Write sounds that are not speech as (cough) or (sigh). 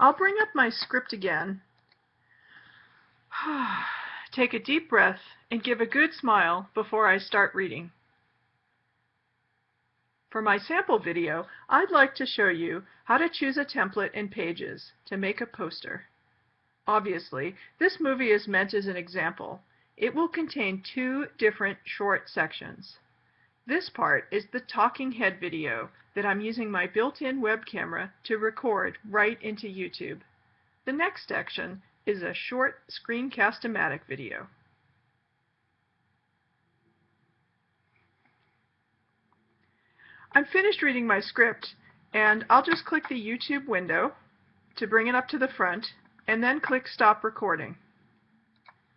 I'll bring up my script again. (sighs) Take a deep breath and give a good smile before I start reading. For my sample video, I'd like to show you how to choose a template in Pages to make a poster. Obviously, this movie is meant as an example. It will contain two different short sections. This part is the talking head video that I'm using my built-in web camera to record right into YouTube. The next section is a short screencast-o-matic video. I'm finished reading my script and I'll just click the YouTube window to bring it up to the front and then click stop recording.